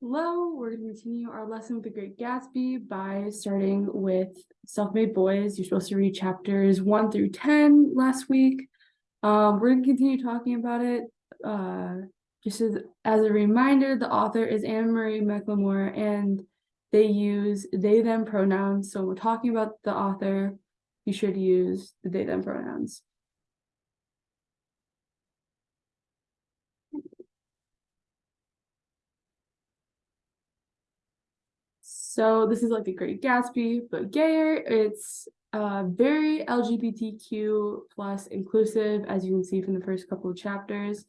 Hello, we're going to continue our lesson with the Great Gatsby by starting with Self-Made Boys. You're supposed to read chapters 1 through 10 last week. Um, we're going to continue talking about it. Uh, just as, as a reminder, the author is Anne Marie McLemore, and they use they them pronouns. So when we're talking about the author, you should use the they them pronouns. So this is like the Great Gatsby, but gayer. It's uh, very LGBTQ plus inclusive, as you can see from the first couple of chapters.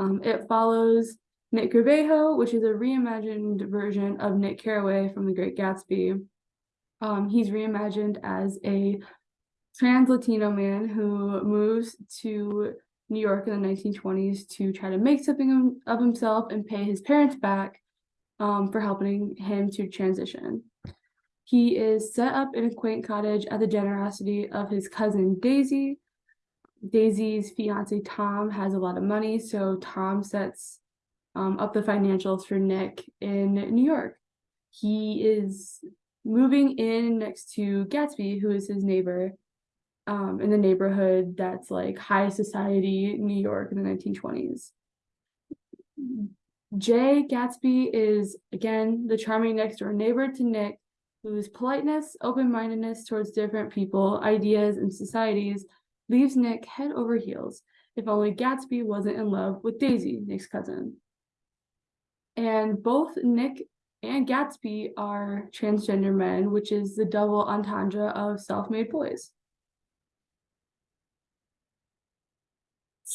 Um, it follows Nick Caraveo, which is a reimagined version of Nick Carraway from The Great Gatsby. Um, he's reimagined as a trans Latino man who moves to New York in the 1920s to try to make something of himself and pay his parents back um, for helping him to transition. He is set up in a quaint cottage at the generosity of his cousin Daisy. Daisy's fiance Tom has a lot of money, so Tom sets um, up the financials for Nick in New York. He is moving in next to Gatsby, who is his neighbor um, in the neighborhood that's like high society New York in the 1920s. Jay Gatsby is, again, the charming next door neighbor to Nick, whose politeness, open mindedness towards different people, ideas, and societies leaves Nick head over heels. If only Gatsby wasn't in love with Daisy, Nick's cousin. And both Nick and Gatsby are transgender men, which is the double entendre of self made boys.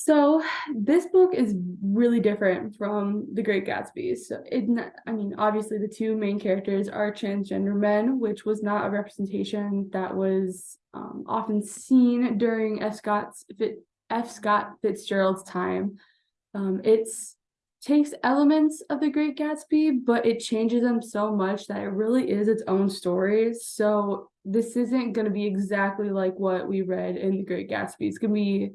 So this book is really different from The Great Gatsby. So it, I mean, obviously the two main characters are transgender men, which was not a representation that was um, often seen during F. Scott's F. Scott Fitzgerald's time. Um, it's takes elements of The Great Gatsby, but it changes them so much that it really is its own story. So this isn't going to be exactly like what we read in The Great Gatsby. It's going to be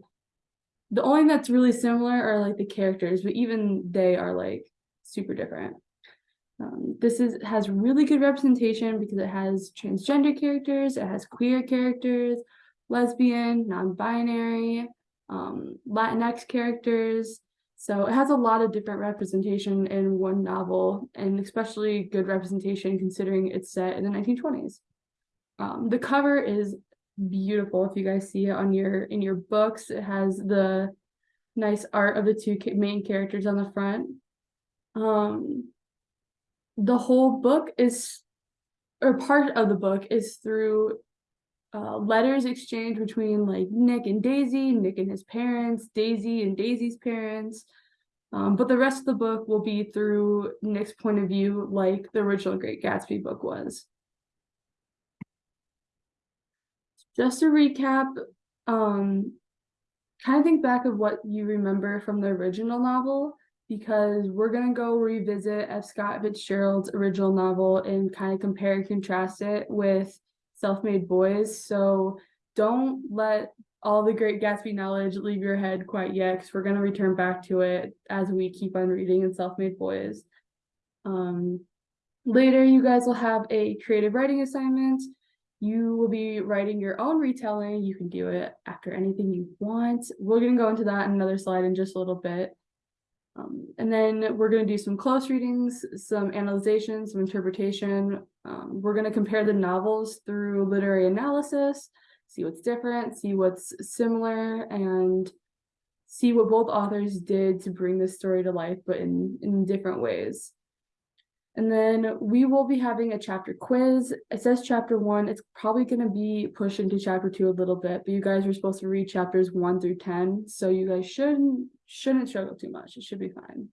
the only that's really similar are like the characters, but even they are like super different. Um, this is has really good representation because it has transgender characters, it has queer characters, lesbian, non-binary, um, Latinx characters. So it has a lot of different representation in one novel, and especially good representation considering it's set in the 1920s. Um, the cover is beautiful if you guys see it on your in your books it has the nice art of the two main characters on the front um the whole book is or part of the book is through uh, letters exchanged between like Nick and Daisy, Nick and his parents, Daisy and Daisy's parents. Um, but the rest of the book will be through Nick's point of view, like the original Great Gatsby book was. Just to recap, um, kind of think back of what you remember from the original novel because we're going to go revisit F. Scott Fitzgerald's original novel and kind of compare and contrast it with Self-Made Boys. So don't let all the Great Gatsby knowledge leave your head quite yet because we're going to return back to it as we keep on reading in Self-Made Boys. Um, later, you guys will have a creative writing assignment you will be writing your own retelling. You can do it after anything you want. We're going to go into that in another slide in just a little bit. Um, and then we're going to do some close readings, some analyzation, some interpretation. Um, we're going to compare the novels through literary analysis, see what's different, see what's similar, and see what both authors did to bring this story to life, but in, in different ways. And then we will be having a chapter quiz. It says chapter one. It's probably going to be pushed into chapter two a little bit, but you guys are supposed to read chapters one through 10. So you guys shouldn't, shouldn't struggle too much. It should be fine.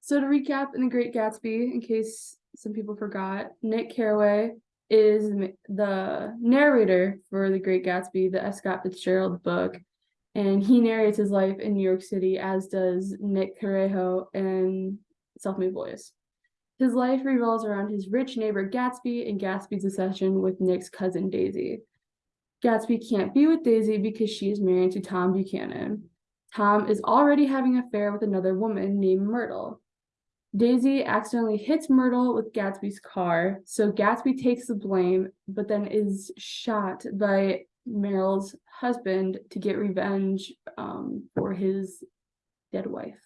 So to recap in The Great Gatsby, in case some people forgot, Nick Carraway is the narrator for The Great Gatsby, F. Scott Fitzgerald book and he narrates his life in New York City, as does Nick Caraveo and Self-Made Boys. His life revolves around his rich neighbor Gatsby and Gatsby's obsession with Nick's cousin Daisy. Gatsby can't be with Daisy because she is married to Tom Buchanan. Tom is already having an affair with another woman named Myrtle. Daisy accidentally hits Myrtle with Gatsby's car, so Gatsby takes the blame, but then is shot by Myrtle's husband to get revenge um, for his dead wife.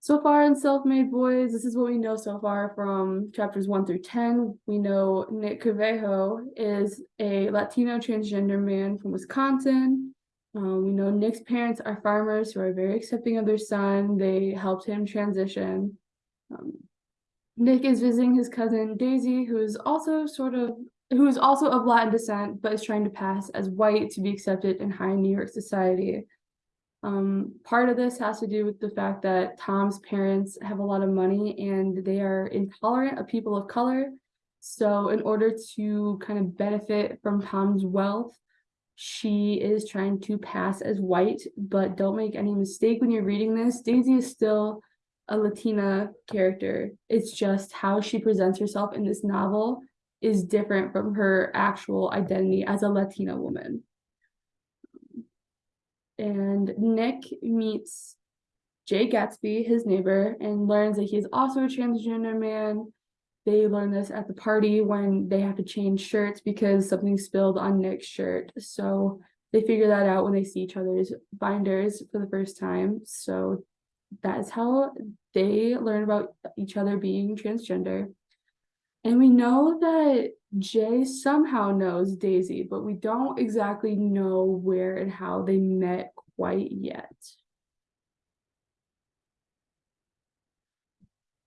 So far in Self-Made Boys, this is what we know so far from chapters 1 through 10. We know Nick Caraveo is a Latino transgender man from Wisconsin. Um, we know Nick's parents are farmers who are very accepting of their son. They helped him transition. Um, Nick is visiting his cousin Daisy, who is also sort of who is also of Latin descent, but is trying to pass as white to be accepted in high New York society. Um, part of this has to do with the fact that Tom's parents have a lot of money and they are intolerant of people of color. So in order to kind of benefit from Tom's wealth, she is trying to pass as white, but don't make any mistake when you're reading this, Daisy is still a Latina character. It's just how she presents herself in this novel is different from her actual identity as a Latina woman and Nick meets Jay Gatsby, his neighbor, and learns that he's also a transgender man. They learn this at the party when they have to change shirts because something spilled on Nick's shirt. So they figure that out when they see each other's binders for the first time. So that's how they learn about each other being transgender. And we know that Jay somehow knows Daisy, but we don't exactly know where and how they met quite yet.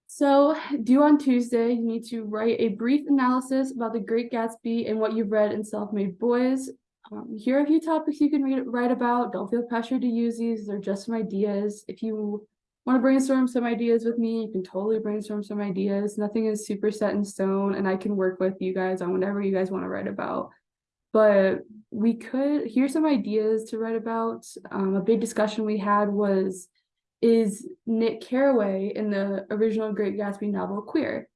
So due on Tuesday, you need to write a brief analysis about The Great Gatsby and what you've read in Self-Made Boys. Um, here are a few topics you can read, write about. Don't feel pressured to use these. They're just some ideas. If you want to brainstorm some ideas with me, you can totally brainstorm some ideas. Nothing is super set in stone, and I can work with you guys on whatever you guys want to write about. But we could, here's some ideas to write about. Um, a big discussion we had was, is Nick Carraway in the original Great Gatsby novel queer?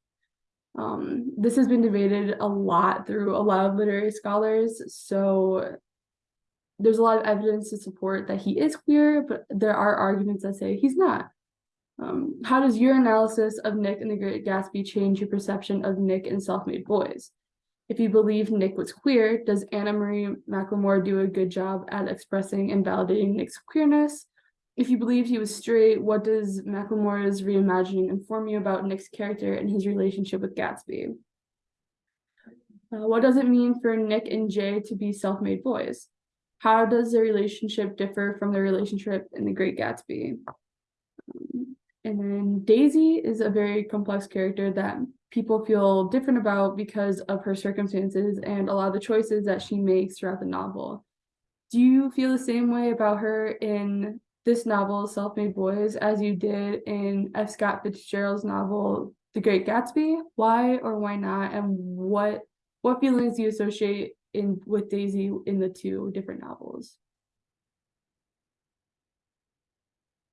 Um, this has been debated a lot through a lot of literary scholars, so there's a lot of evidence to support that he is queer, but there are arguments that say he's not. Um, how does your analysis of Nick and the Great Gatsby change your perception of Nick and Self-Made Boys? If you believe Nick was queer, does Anna Marie McLemore do a good job at expressing and validating Nick's queerness? If you believe he was straight, what does McLemore's reimagining inform you about Nick's character and his relationship with Gatsby? Uh, what does it mean for Nick and Jay to be self-made boys? How does their relationship differ from the relationship in The Great Gatsby? Um, and then Daisy is a very complex character that people feel different about because of her circumstances and a lot of the choices that she makes throughout the novel. Do you feel the same way about her in this novel, Self-Made Boys, as you did in F. Scott Fitzgerald's novel, The Great Gatsby? Why or why not? And what what feelings do you associate in with Daisy in the two different novels?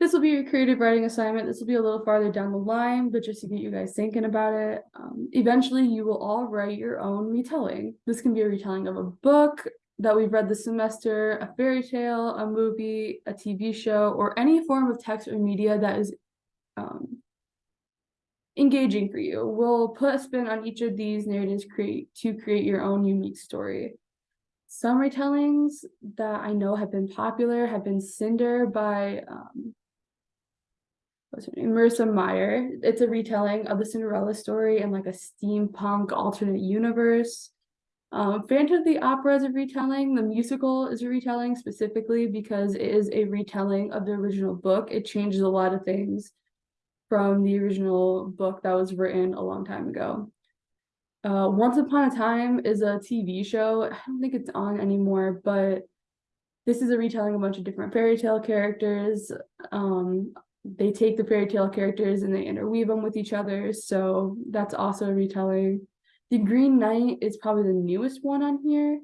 This will be your creative writing assignment. This will be a little farther down the line, but just to get you guys thinking about it. Um, eventually, you will all write your own retelling. This can be a retelling of a book that we've read this semester, a fairy tale, a movie, a TV show, or any form of text or media that is um, engaging for you. We'll put a spin on each of these narratives create to create your own unique story. Some retellings that I know have been popular have been Cinder by um, Marissa Meyer. It's a retelling of the Cinderella story in like a steampunk alternate universe. Um, Phantom of the Opera is a retelling. The musical is a retelling specifically because it is a retelling of the original book. It changes a lot of things from the original book that was written a long time ago. Uh, Once Upon a Time is a TV show. I don't think it's on anymore, but this is a retelling of a bunch of different fairy tale characters. Um, they take the fairy tale characters and they interweave them with each other. So that's also a retelling. The Green Knight is probably the newest one on here.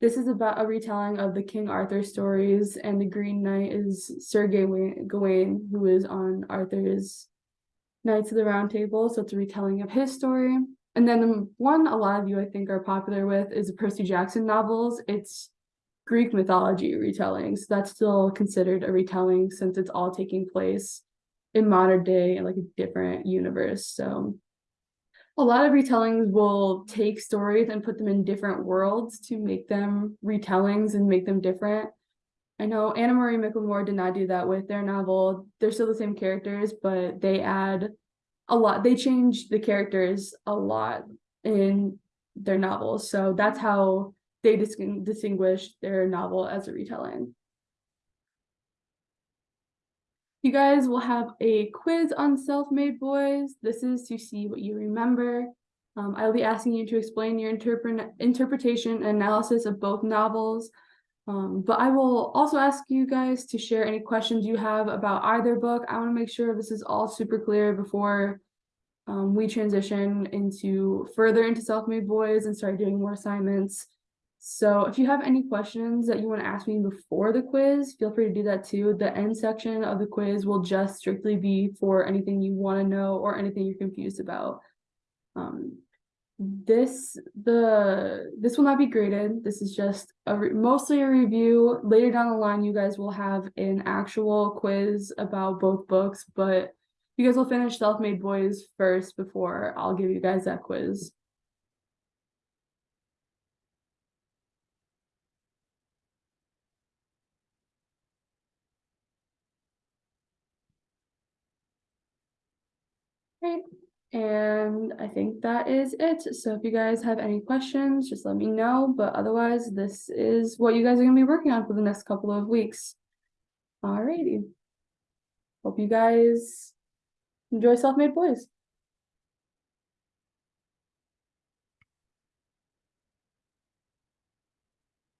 This is about a retelling of the King Arthur stories, and the Green Knight is Sir Gawain, who is on Arthur's Knights of the Round Table. So it's a retelling of his story. And then the one a lot of you I think are popular with is the Percy Jackson novels. It's Greek mythology retelling, so that's still considered a retelling since it's all taking place in modern day and like a different universe. So a lot of retellings will take stories and put them in different worlds to make them retellings and make them different. I know Anna Marie McLemore did not do that with their novel. They're still the same characters, but they add a lot. They change the characters a lot in their novels. So that's how they dis- distinguish their novel as a retelling. You guys will have a quiz on Self-Made Boys. This is to see what you remember. Um, I will be asking you to explain your interpret interpretation and analysis of both novels. Um, but I will also ask you guys to share any questions you have about either book. I want to make sure this is all super clear before um, we transition into further into self-made boys and start doing more assignments. So if you have any questions that you want to ask me before the quiz, feel free to do that too. The end section of the quiz will just strictly be for anything you want to know or anything you're confused about. Um, this the this will not be graded. This is just a mostly a review. Later down the line, you guys will have an actual quiz about both books, but you guys will finish Self-Made Boys first before I'll give you guys that quiz. Great. And I think that is it. So if you guys have any questions, just let me know. But otherwise, this is what you guys are gonna be working on for the next couple of weeks. Alrighty. Hope you guys enjoy Self-Made Boys.